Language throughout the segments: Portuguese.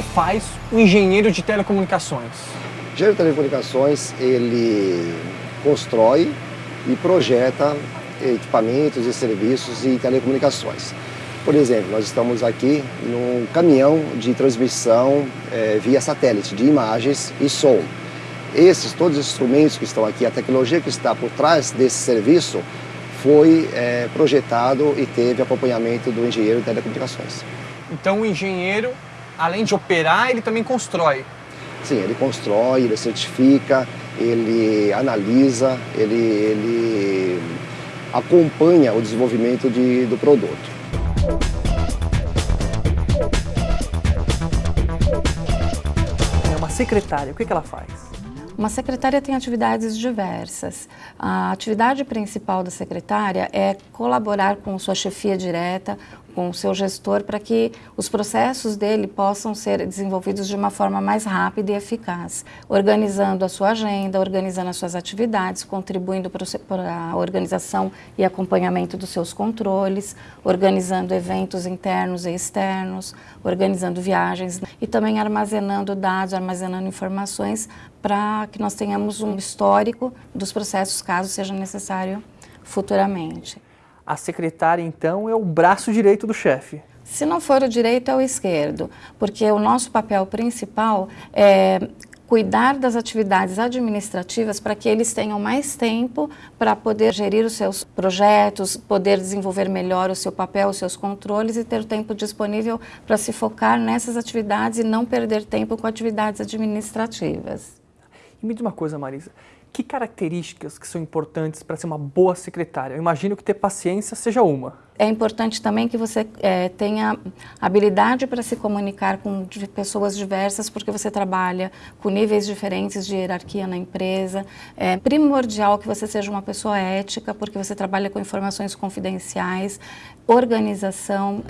faz o engenheiro de telecomunicações? O engenheiro de telecomunicações, ele constrói e projeta equipamentos e serviços de telecomunicações. Por exemplo, nós estamos aqui num caminhão de transmissão é, via satélite de imagens e som. Esses, todos os instrumentos que estão aqui, a tecnologia que está por trás desse serviço foi é, projetado e teve acompanhamento do engenheiro de telecomunicações. Então o engenheiro, além de operar, ele também constrói? Sim, ele constrói, ele certifica, ele analisa, ele, ele acompanha o desenvolvimento de, do produto. É uma secretária, o que, que ela faz? Uma secretária tem atividades diversas. A atividade principal da secretária é colaborar com sua chefia direta, com o seu gestor para que os processos dele possam ser desenvolvidos de uma forma mais rápida e eficaz, organizando a sua agenda, organizando as suas atividades, contribuindo para a organização e acompanhamento dos seus controles, organizando eventos internos e externos, organizando viagens e também armazenando dados, armazenando informações para que nós tenhamos um histórico dos processos caso seja necessário futuramente. A secretária, então, é o braço direito do chefe. Se não for o direito, é o esquerdo, porque o nosso papel principal é cuidar das atividades administrativas para que eles tenham mais tempo para poder gerir os seus projetos, poder desenvolver melhor o seu papel, os seus controles e ter tempo disponível para se focar nessas atividades e não perder tempo com atividades administrativas. E me diz uma coisa, Marisa, que características que são importantes para ser uma boa secretária? Eu imagino que ter paciência seja uma. É importante também que você é, tenha habilidade para se comunicar com pessoas diversas, porque você trabalha com níveis diferentes de hierarquia na empresa. É primordial que você seja uma pessoa ética, porque você trabalha com informações confidenciais, organização.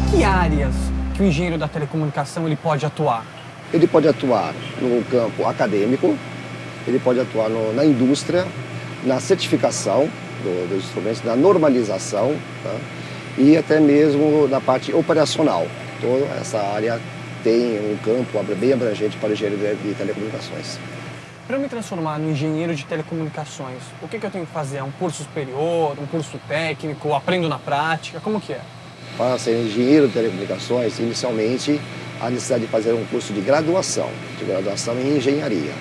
Em que áreas que o engenheiro da telecomunicação ele pode atuar? Ele pode atuar no campo acadêmico, ele pode atuar no, na indústria, na certificação do, dos instrumentos, na normalização tá? e até mesmo na parte operacional. Toda essa área tem um campo bem abrangente para o engenheiro de telecomunicações. Para eu me transformar no engenheiro de telecomunicações, o que, que eu tenho que fazer? Um curso superior, um curso técnico, aprendo na prática, como que é? Para ser engenheiro de telecomunicações, inicialmente a necessidade de fazer um curso de graduação, de graduação em engenharia.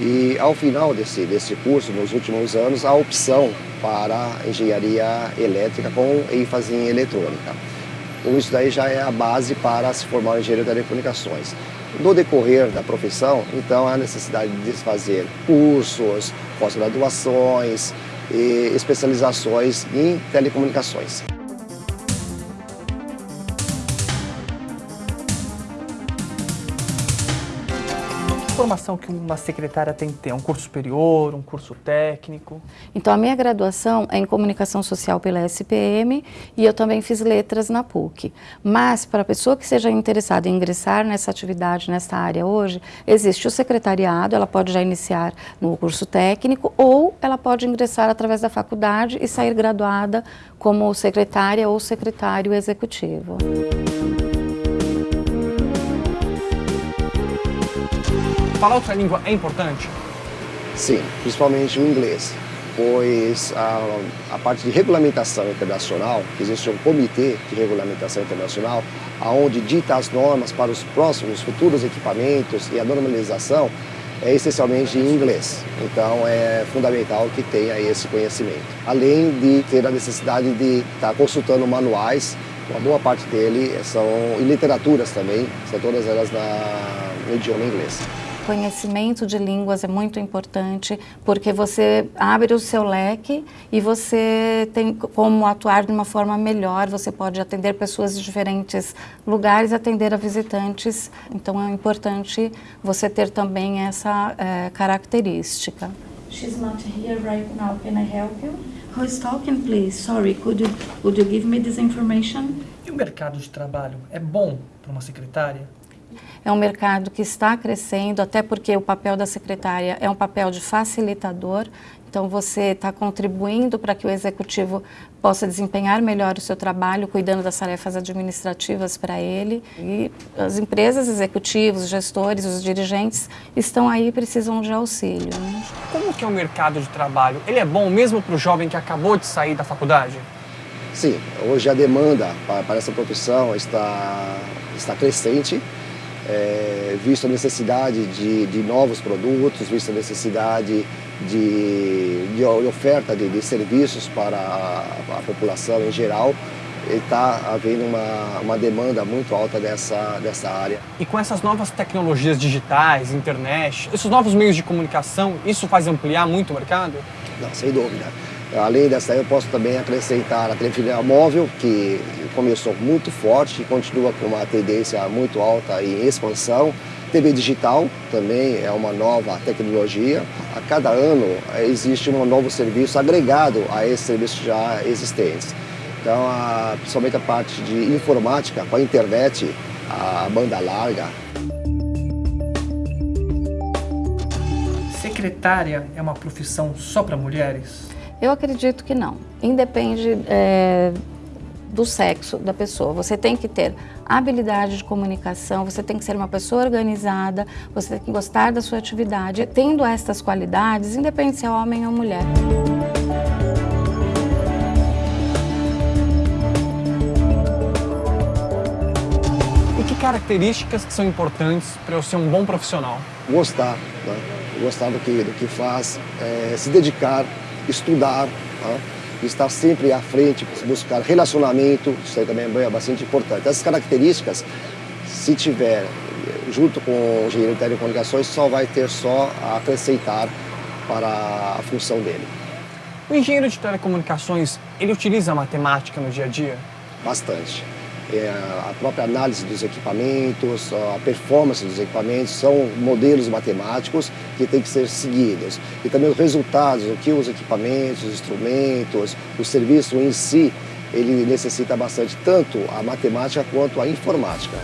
E ao final desse, desse curso, nos últimos anos, a opção para engenharia elétrica com ênfase em eletrônica. Então, isso daí já é a base para se formar um engenheiro de telecomunicações. No decorrer da profissão, então, há necessidade de fazer cursos, pós-graduações e especializações em telecomunicações. Formação que uma secretária tem que ter? Um curso superior, um curso técnico? Então, a minha graduação é em Comunicação Social pela SPM e eu também fiz letras na PUC. Mas, para a pessoa que seja interessada em ingressar nessa atividade, nessa área hoje, existe o secretariado, ela pode já iniciar no curso técnico ou ela pode ingressar através da faculdade e sair graduada como secretária ou secretário executivo. Falar outra língua é importante? Sim, principalmente o inglês, pois a, a parte de regulamentação internacional, existe um comitê de regulamentação internacional, aonde dita as normas para os próximos futuros equipamentos e a normalização, é essencialmente em inglês. Então é fundamental que tenha esse conhecimento. Além de ter a necessidade de estar consultando manuais, uma boa parte dele são e literaturas também, são todas elas na, no idioma inglês conhecimento de línguas é muito importante, porque você abre o seu leque e você tem como atuar de uma forma melhor, você pode atender pessoas de diferentes lugares, atender a visitantes, então é importante você ter também essa é, característica. She's not here right now. Can I help you? Who is talking, please? Sorry, could you, could you give me this information? E o mercado de trabalho é bom para uma secretária? É um mercado que está crescendo, até porque o papel da secretária é um papel de facilitador. Então, você está contribuindo para que o executivo possa desempenhar melhor o seu trabalho, cuidando das tarefas administrativas para ele. E as empresas, executivos, gestores, os dirigentes estão aí e precisam de auxílio. Né? Como que é o mercado de trabalho? Ele é bom mesmo para o jovem que acabou de sair da faculdade? Sim, hoje a demanda para, para essa profissão está, está crescente é, visto a necessidade de, de, novos produtos, visto a necessidade de, de oferta de, de, serviços para a, a, população em geral, está havendo uma, uma demanda muito alta dessa, dessa área. E com essas novas tecnologias digitais, internet, esses novos meios de comunicação, isso faz ampliar muito o mercado? Não, sem dúvida. Além dessa, eu posso também acrescentar a telefonia móvel, que começou muito forte e continua com uma tendência muito alta em expansão. TV digital também é uma nova tecnologia. A cada ano eh, existe um novo serviço agregado a esses serviços já existentes. Então, a, principalmente a parte de informática, com a internet, a banda larga. Secretária é uma profissão só para mulheres? Eu acredito que não. Independe é, do sexo da pessoa. Você tem que ter habilidade de comunicação, você tem que ser uma pessoa organizada, você tem que gostar da sua atividade. Tendo estas qualidades, independe se é homem ou mulher. E que características que são importantes para eu ser um bom profissional? Gostar, né? gostar do que, do que faz, é, se dedicar, estudar, né? estar sempre à frente, buscar relacionamento, isso aí também é bastante importante. Essas características, se tiver junto com o engenheiro de telecomunicações, só vai ter só a acrescentar para a função dele. O engenheiro de telecomunicações, ele utiliza a matemática no dia a dia? Bastante é, a própria análise dos equipamentos, a performance dos equipamentos, são modelos matemáticos que têm que ser seguidos. E também os resultados, o que os equipamentos, os instrumentos, o serviço em si, ele necessita bastante tanto a matemática quanto a informática.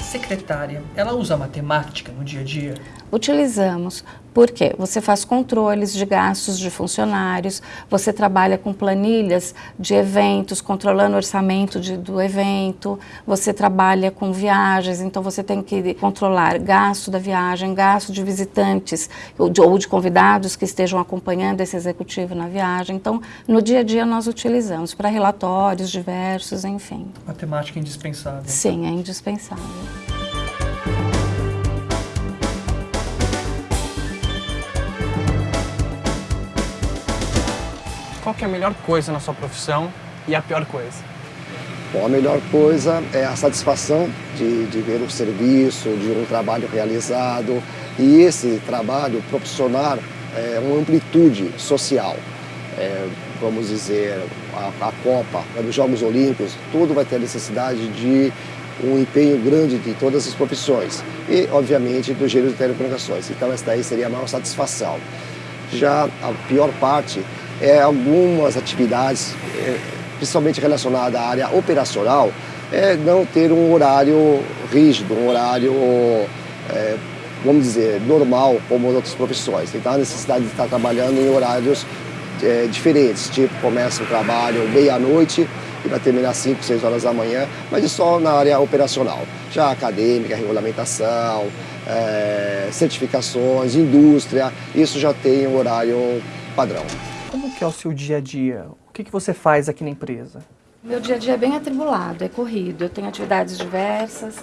Secretária, ela usa matemática no dia a dia? Utilizamos, porque você faz controles de gastos de funcionários, você trabalha com planilhas de eventos, controlando o orçamento de, do evento, você trabalha com viagens, então você tem que controlar gasto da viagem, gasto de visitantes ou de, ou de convidados que estejam acompanhando esse executivo na viagem. Então, no dia a dia nós utilizamos para relatórios diversos, enfim. Matemática é indispensável. Sim, é indispensável. Qual é a melhor coisa na sua profissão e a pior coisa? Bom, a melhor coisa é a satisfação de, de ver o serviço, de um trabalho realizado e esse trabalho proporcionar é, uma amplitude social. É, vamos dizer, a, a Copa, os Jogos Olímpicos, tudo vai ter necessidade de um empenho grande de todas as profissões e, obviamente, do gênero de telecomunicações. Então, essa daí seria a maior satisfação. Já a pior parte é, algumas atividades, é, principalmente relacionadas à área operacional, é não ter um horário rígido, um horário, é, vamos dizer, normal, como outras profissões. Então, a necessidade de estar trabalhando em horários é, diferentes, tipo, começa o trabalho meia-noite e vai terminar 5, 6 horas da manhã, mas isso só na área operacional. Já acadêmica, regulamentação, é, certificações, indústria, isso já tem um horário padrão. Como que é o seu dia a dia? O que, que você faz aqui na empresa? Meu dia a dia é bem atribulado, é corrido. Eu tenho atividades diversas,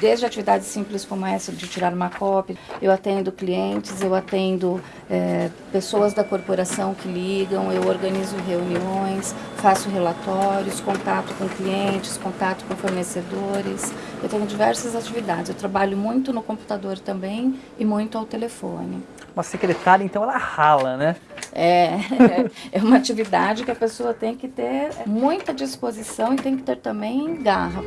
desde atividades simples como essa de tirar uma cópia. Eu atendo clientes, eu atendo é, pessoas da corporação que ligam, eu organizo reuniões, faço relatórios, contato com clientes, contato com fornecedores. Eu tenho diversas atividades. Eu trabalho muito no computador também e muito ao telefone. Uma secretária, então, ela rala, né? É, é uma atividade que a pessoa tem que ter muita disposição e tem que ter também garra.